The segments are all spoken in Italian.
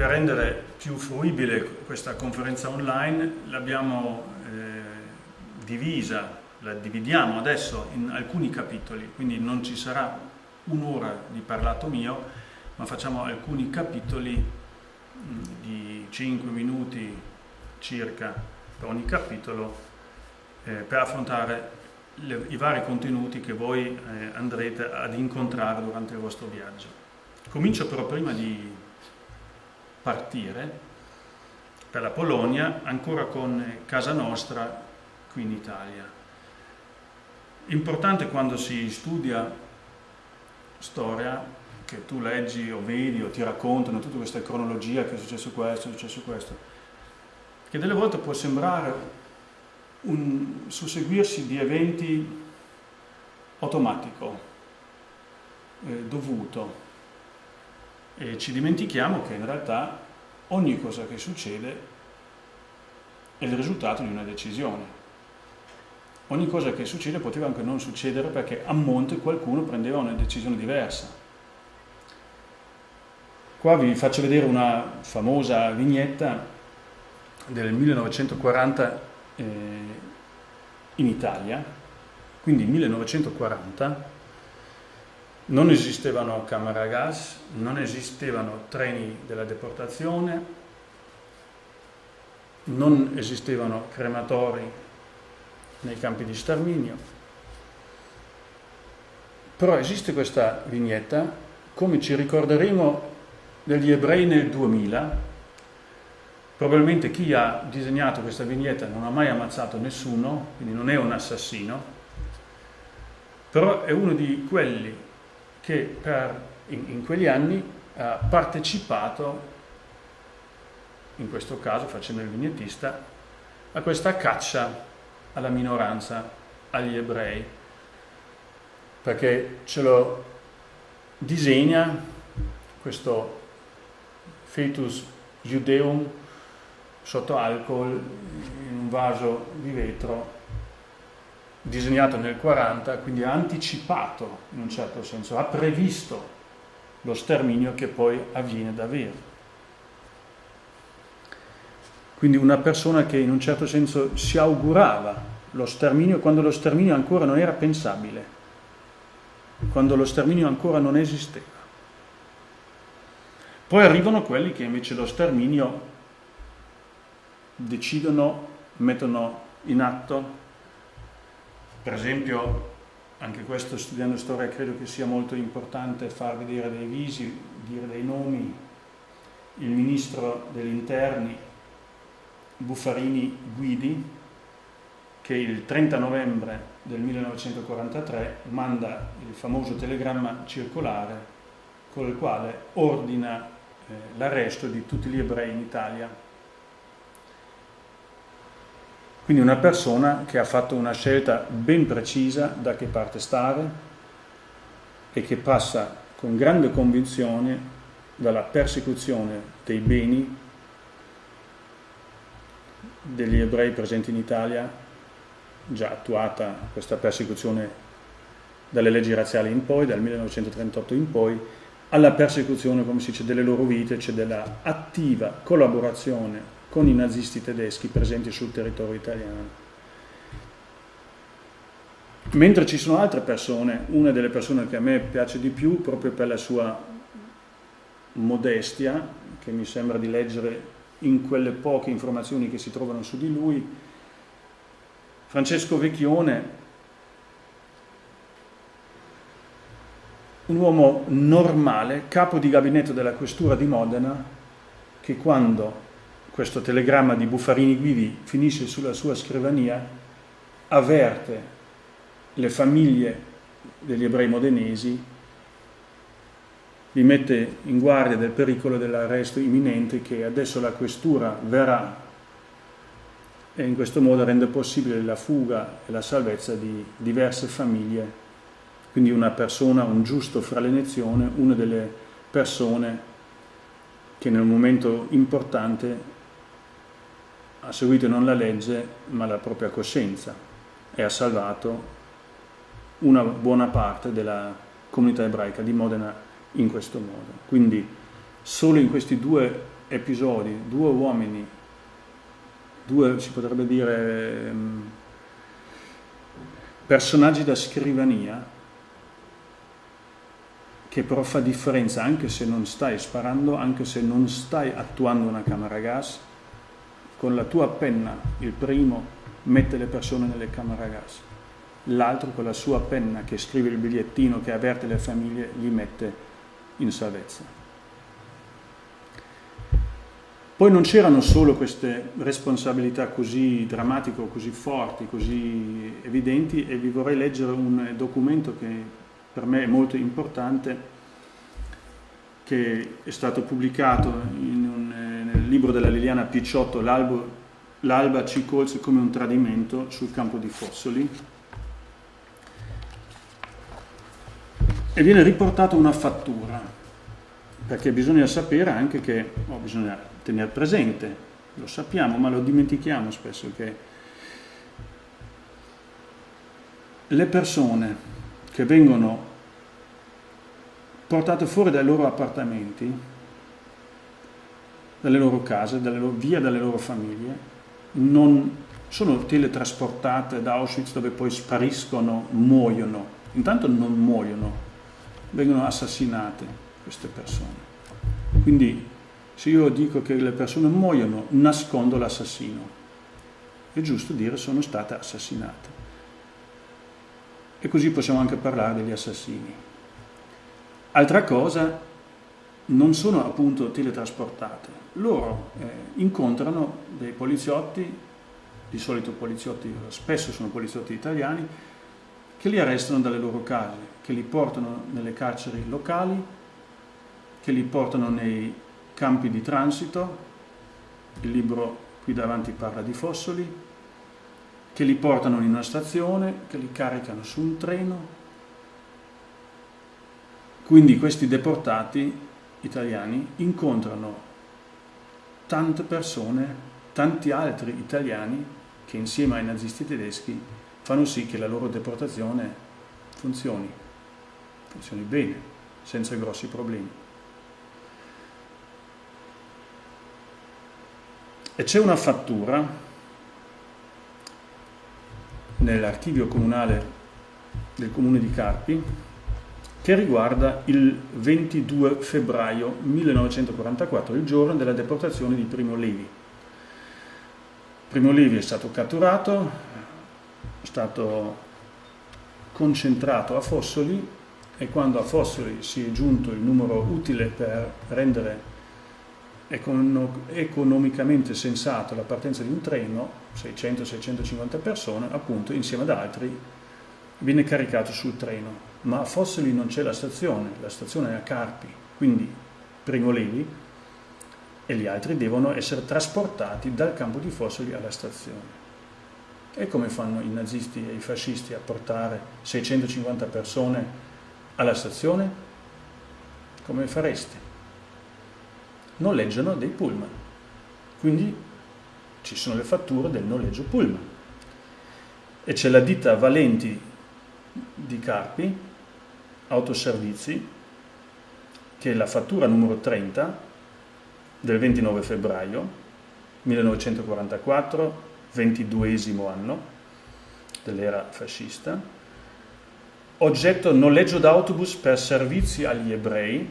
per rendere più fruibile questa conferenza online l'abbiamo eh, divisa, la dividiamo adesso in alcuni capitoli, quindi non ci sarà un'ora di parlato mio, ma facciamo alcuni capitoli mh, di 5 minuti circa per ogni capitolo eh, per affrontare le, i vari contenuti che voi eh, andrete ad incontrare durante il vostro viaggio. Comincio però prima di partire per la Polonia ancora con Casa Nostra qui in Italia. Importante quando si studia storia che tu leggi o vedi o ti raccontano tutta questa cronologia che è successo questo, è successo questo, che delle volte può sembrare un susseguirsi di eventi automatico, eh, dovuto, e ci dimentichiamo che in realtà ogni cosa che succede è il risultato di una decisione. Ogni cosa che succede poteva anche non succedere perché a monte qualcuno prendeva una decisione diversa. Qua vi faccio vedere una famosa vignetta del 1940 eh, in Italia, quindi 1940, non esistevano camere a gas, non esistevano treni della deportazione, non esistevano crematori nei campi di sterminio. Però esiste questa vignetta, come ci ricorderemo degli ebrei nel 2000, Probabilmente chi ha disegnato questa vignetta non ha mai ammazzato nessuno, quindi non è un assassino, però è uno di quelli che per, in, in quegli anni ha partecipato, in questo caso facendo il vignettista, a questa caccia alla minoranza, agli ebrei, perché ce lo disegna questo fetus judeum sotto alcol in un vaso di vetro disegnato nel 40, quindi ha anticipato in un certo senso, ha previsto lo sterminio che poi avviene davvero. Quindi una persona che in un certo senso si augurava lo sterminio quando lo sterminio ancora non era pensabile, quando lo sterminio ancora non esisteva. Poi arrivano quelli che invece lo sterminio decidono, mettono in atto, per esempio, anche questo studiando storia credo che sia molto importante farvi dire dei visi, dire dei nomi, il ministro degli interni Buffarini Guidi, che il 30 novembre del 1943 manda il famoso telegramma circolare con il quale ordina eh, l'arresto di tutti gli ebrei in Italia Quindi una persona che ha fatto una scelta ben precisa da che parte stare e che passa con grande convinzione dalla persecuzione dei beni degli ebrei presenti in Italia, già attuata questa persecuzione dalle leggi razziali in poi, dal 1938 in poi, alla persecuzione, come si dice, delle loro vite, cioè della attiva collaborazione con i nazisti tedeschi presenti sul territorio italiano. Mentre ci sono altre persone, una delle persone che a me piace di più proprio per la sua modestia, che mi sembra di leggere in quelle poche informazioni che si trovano su di lui, Francesco Vecchione, un uomo normale, capo di gabinetto della questura di Modena, che quando questo telegramma di Buffarini Guidi finisce sulla sua scrivania, avverte le famiglie degli ebrei modenesi, li mette in guardia del pericolo dell'arresto imminente che adesso la questura verrà e in questo modo rende possibile la fuga e la salvezza di diverse famiglie. Quindi una persona, un giusto fra le nazioni, una delle persone che nel momento importante ha seguito non la legge ma la propria coscienza e ha salvato una buona parte della comunità ebraica di Modena in questo modo. Quindi solo in questi due episodi, due uomini, due si potrebbe dire ehm, personaggi da scrivania che però fa differenza anche se non stai sparando, anche se non stai attuando una camera a gas, con la tua penna il primo mette le persone nelle camere a gas, l'altro con la sua penna che scrive il bigliettino che avverte le famiglie li mette in salvezza. Poi non c'erano solo queste responsabilità così drammatiche, così forti, così evidenti e vi vorrei leggere un documento che per me è molto importante, che è stato pubblicato nel libro della Liliana Picciotto, L'alba ci colse come un tradimento sul campo di Fossoli, e viene riportata una fattura, perché bisogna sapere anche che, oh, bisogna tenere presente, lo sappiamo ma lo dimentichiamo spesso, che le persone che vengono portate fuori dai loro appartamenti, dalle loro case, dalle loro, via dalle loro famiglie, non sono teletrasportate da Auschwitz dove poi spariscono, muoiono. Intanto non muoiono, vengono assassinate queste persone. Quindi se io dico che le persone muoiono, nascondo l'assassino. È giusto dire sono state assassinate e così possiamo anche parlare degli assassini. Altra cosa, non sono appunto teletrasportate, loro eh, incontrano dei poliziotti, di solito poliziotti, spesso sono poliziotti italiani, che li arrestano dalle loro case, che li portano nelle carceri locali, che li portano nei campi di transito, il libro qui davanti parla di Fossoli, che li portano in una stazione, che li caricano su un treno. Quindi questi deportati italiani incontrano tante persone, tanti altri italiani che insieme ai nazisti tedeschi fanno sì che la loro deportazione funzioni, funzioni bene, senza grossi problemi. E c'è una fattura nell'archivio comunale del comune di Carpi che riguarda il 22 febbraio 1944, il giorno della deportazione di Primo Levi. Primo Levi è stato catturato, è stato concentrato a Fossoli e quando a Fossoli si è giunto il numero utile per rendere economicamente sensato la partenza di un treno, 600-650 persone, appunto insieme ad altri, viene caricato sul treno. Ma a Fossoli non c'è la stazione, la stazione è a Carpi, quindi Primo Levi e gli altri devono essere trasportati dal campo di Fossoli alla stazione. E come fanno i nazisti e i fascisti a portare 650 persone alla stazione? Come fareste? noleggiano dei pullman. Quindi ci sono le fatture del noleggio pullman. E c'è la ditta Valenti di Carpi, autoservizi, che è la fattura numero 30 del 29 febbraio 1944, 22 anno dell'era fascista, oggetto noleggio d'autobus per servizi agli ebrei,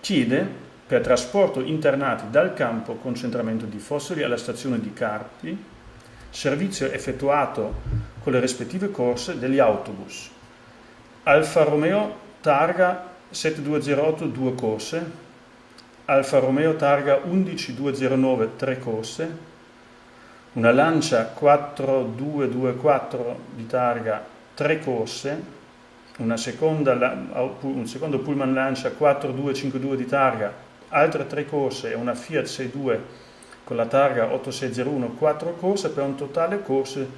chiede per trasporto internati dal campo concentramento di Fossoli alla stazione di Carpi, servizio effettuato con le rispettive corse degli autobus. Alfa Romeo targa 7208 2 corse, Alfa Romeo targa 11209 3 corse, una Lancia 4224 di targa 3 corse, seconda, un secondo Pullman Lancia 4252 di targa, altre tre corse. E una Fiat 62 con la targa 8601 4 corse per un totale corse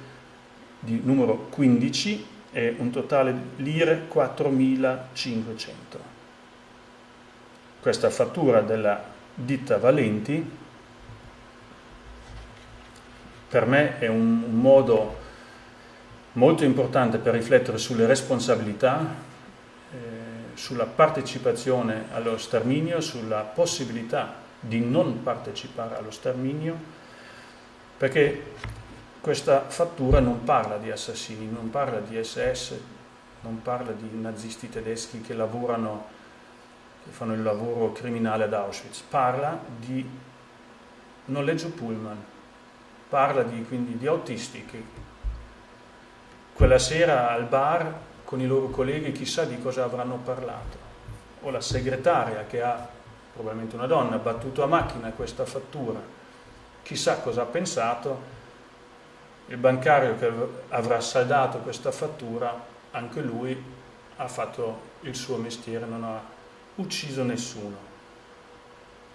di numero 15 e un totale lire 4500. Questa fattura della ditta Valenti per me è un, un modo molto importante per riflettere sulle responsabilità, eh, sulla partecipazione allo sterminio, sulla possibilità di non partecipare allo sterminio, perché questa fattura non parla di assassini, non parla di SS, non parla di nazisti tedeschi che lavorano, che fanno il lavoro criminale ad Auschwitz, parla di noleggio pullman, parla di, quindi di autisti che quella sera al bar con i loro colleghi chissà di cosa avranno parlato, o la segretaria che ha, probabilmente una donna, battuto a macchina questa fattura, chissà cosa ha pensato, il bancario che avrà saldato questa fattura, anche lui ha fatto il suo mestiere, non ha ucciso nessuno.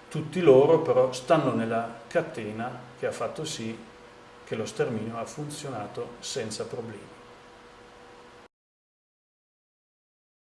Tutti loro però stanno nella catena che ha fatto sì che lo sterminio ha funzionato senza problemi.